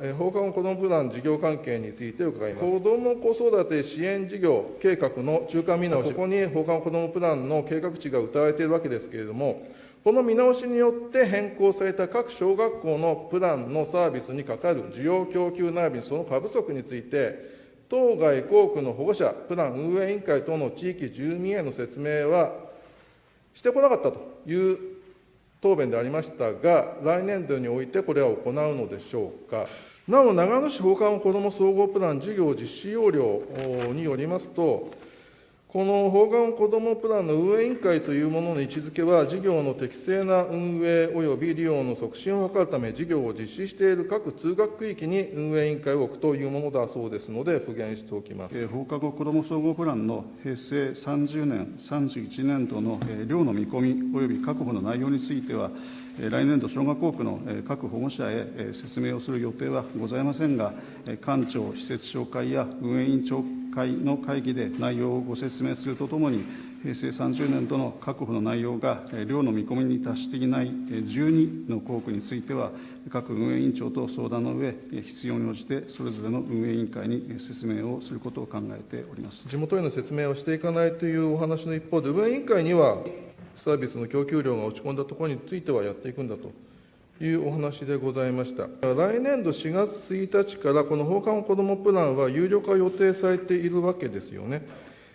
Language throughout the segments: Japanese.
え放課後子どもプラン事業関係について伺います。子ども子育て支援事業計画の中間見直し、ここに放課後子どもプランの計画値が謳われているわけですけれども、この見直しによって変更された各小学校のプランのサービスにかかる需要供給並びにその過不足について、当該校区の保護者、プラン運営委員会等の地域住民への説明はしてこなかったという答弁でありましたが、来年度においてこれは行うのでしょうか。なお、長野市放課後子ども総合プラン事業実施要領によりますと、この放課後子どもプランの運営委員会というものの位置づけは、事業の適正な運営及び利用の促進を図るため、事業を実施している各通学区域に運営委員会を置くというものだそうですので、復元しておきます。えー放課後子ども総合プランの平成30年、31年度のえー量の見込み及び確保の内容については、来年度、小学校区の各保護者へ説明をする予定はございませんが、えー官庁施設長会や運営委員長会の会議で内容をご説明するとともに、平成30年度の確保の内容が量の見込みに達していない12の校区については、各運営委員長と相談の上、え必要に応じてそれぞれの運営委員会に説明をすることを考えております。地元への説明をしていかないというお話の一方で、運営委員会には、サービスの供給量が落ち込んだところについてはやっていくんだというお話でございました。来年度4月1日から、この放課後子どもプランは有料化予定されているわけですよね。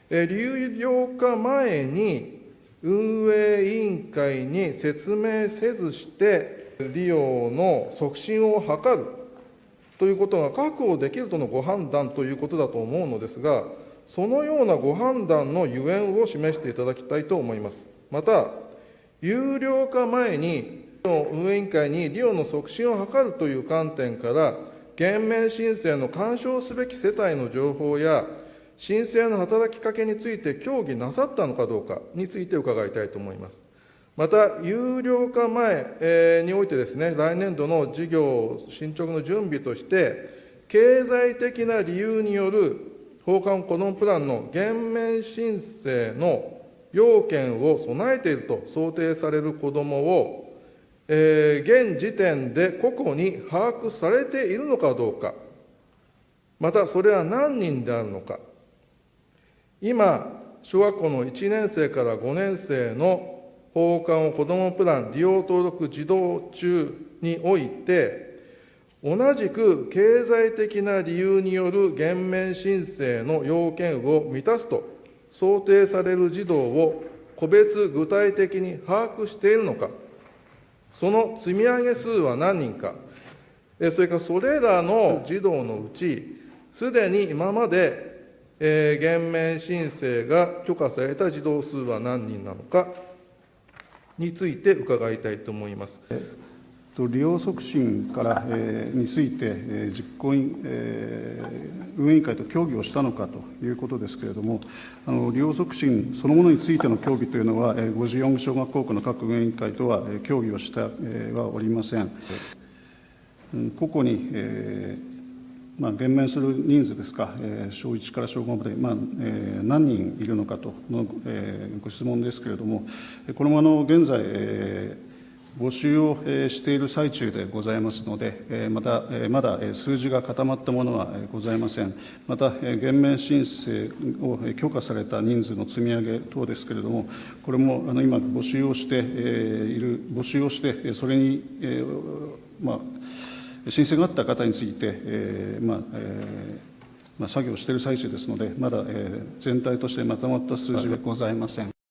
え有料化前に、運営委員会に説明せずして、利用の促進を図るということが確保できるとのご判断ということだと思うのですが、そのようなご判断のゆえんを示していただきたいと思います。また、有料化前に、運営委員会に利用の促進を図るという観点から、減免申請の干渉すべき世帯の情報や、申請の働きかけについて協議なさったのかどうかについて伺いたいと思います。また、有料化前においてですね、来年度の事業進捗の準備として、経済的な理由による放課後子どもプランの減免申請の要件を備えていると想定される子どもを、えー現時点で個々に把握されているのかどうか、またそれは何人であるのか、今、小学校の1年生から5年生の放課後子どもプラン利用登録児童中において、同じく経済的な理由による減免申請の要件を満たすと想定される児童を個別具体的に把握しているのか、その積み上げ数は何人か、それからそれらの児童のうち、すでに今まで、えー減免申請が許可された児童数は何人なのかについて伺いたいと思います。利用促進から、えーについて、えー実行委員、えー運営委員会と協議をしたのかということですけれども、あの利用促進そのものについての協議というのは、えー54小学校区の各運営委員会とは、えー協議をしてえーはおりません。うん個々に、えーまあ、減免する人数ですか、えー小1から小5まで、まあえー何人いるのかとの、えーご質問ですけれども、これもあの現在、えー募集をしている最中でございますので、また、まだ数字が固まったものはございません。また、減免申請を許可された人数の積み上げ等ですけれども、これも今、募集をしている、募集をして、それに、まあ、申請があった方について、まあまあ、作業している最中ですので、まだ、全体としてまとまった数字はございません。